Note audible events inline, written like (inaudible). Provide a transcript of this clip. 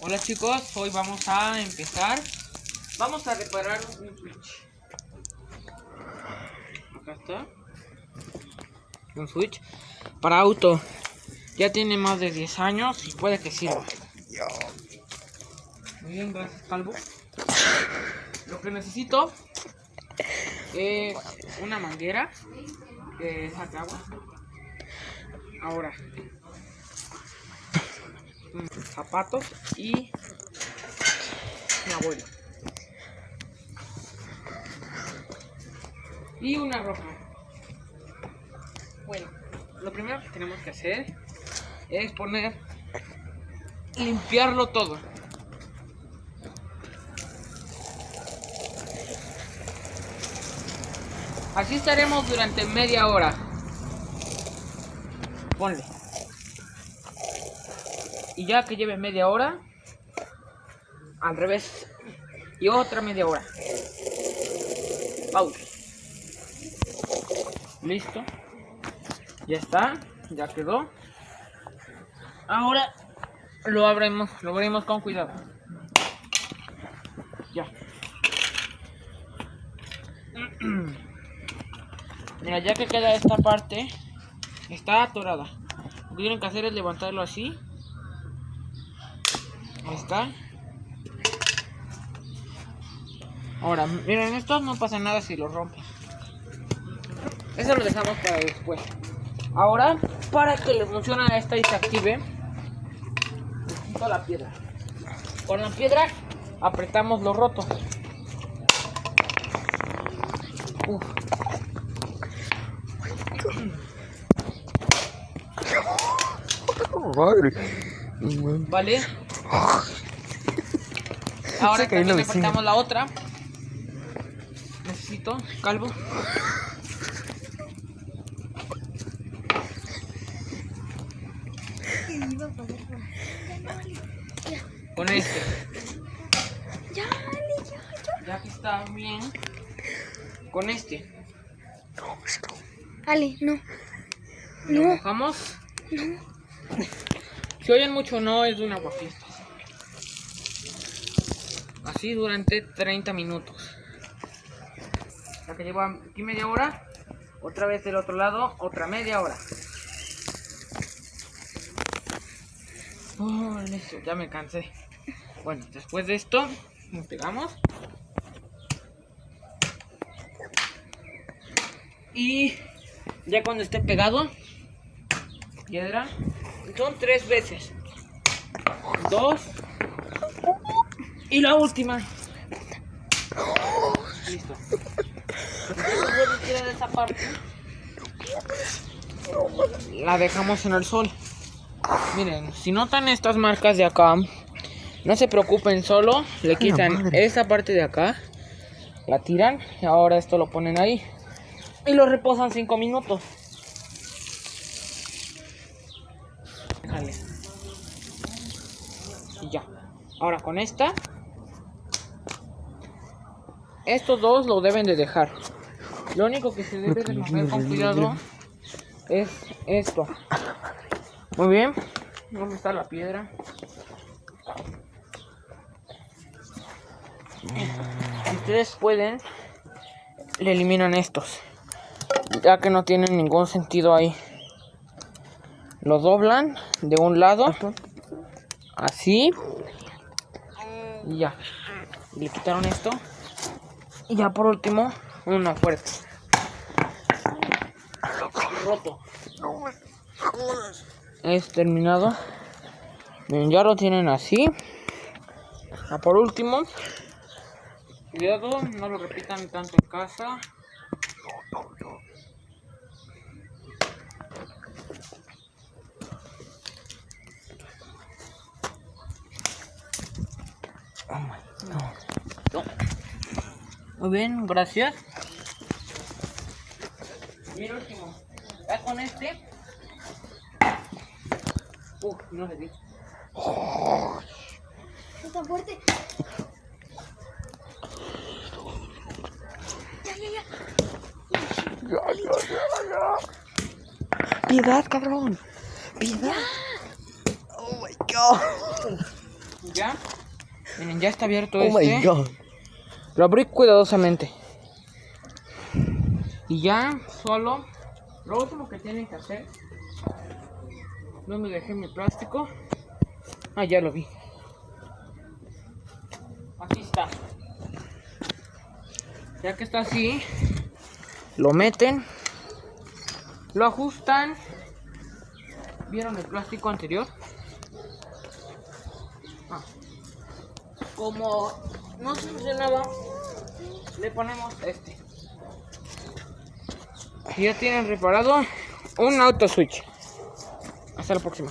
Hola chicos, hoy vamos a empezar. Vamos a reparar un switch. Acá está. Un switch para auto. Ya tiene más de 10 años y puede que sirva. Muy bien, gracias Calvo. Lo que necesito es una manguera que saque agua. Ahora, zapatos y mi abuelo. Y una ropa. Bueno, lo primero que tenemos que hacer es poner, limpiarlo todo. Así estaremos durante media hora. Ponle. Y ya que lleve media hora, al revés. Y otra media hora. Pausa. Listo. Ya está. Ya quedó. Ahora lo abrimos, lo abrimos con cuidado. Ya. (clears throat) Mira, ya que queda esta parte, está atorada. Lo que tienen que hacer es levantarlo así. Ahí está. Ahora, miren, esto no pasa nada si lo rompen. Eso lo dejamos para después. Ahora, para que le funcione a esta y se active, necesito la piedra. Con la piedra apretamos los rotos. Uf. Vale. (laughs) Ahora Se cayó también la otra. Necesito calvo. Con este. Ya, ya, ya. Ya que está bien. Con este. Ale, no. Lo No. Si oyen mucho no es de un aguafiestas. Así durante 30 minutos. Ya que lleva aquí media hora. Otra vez del otro lado, otra media hora. Listo, ya me cansé. Bueno, después de esto, nos pegamos. Y ya cuando esté pegado, piedra, son tres veces. Dos. Y la última. Listo. Después de tirar esa parte, la dejamos en el sol. Miren, si notan estas marcas de acá, no se preocupen, solo le quitan esta parte de acá, la tiran y ahora esto lo ponen ahí y lo reposan 5 minutos. Déjale. Y ya. Ahora con esta, estos dos lo deben de dejar. Lo único que se debe de mover con cuidado es esto. Muy bien. ¿Dónde está la piedra? Si ustedes pueden, le eliminan estos. Ya que no tienen ningún sentido ahí. Lo doblan de un lado. Así. Y ya. Le quitaron esto. Y ya por último, una fuerte. Roto. Es terminado. Ya lo tienen así. Ya por último. Cuidado, no lo repitan tanto en casa. Muy bien, gracias. Y el último. Ya con este. Uf, no le di. Está fuerte. Ya, ya, ya. Piedad, cabrón. Piedad. Oh my god. Ya. Miren, ya está abierto Oh este. my god. Lo abrí cuidadosamente. Y ya, solo. Lo último que tienen que hacer. ¿Dónde dejé mi plástico? Ah, ya lo vi. Aquí está. Ya que está así, lo meten, lo ajustan. ¿Vieron el plástico anterior? Ah. Como no funcionaba, le ponemos este. Ya tienen reparado un auto switch. Hasta la próxima.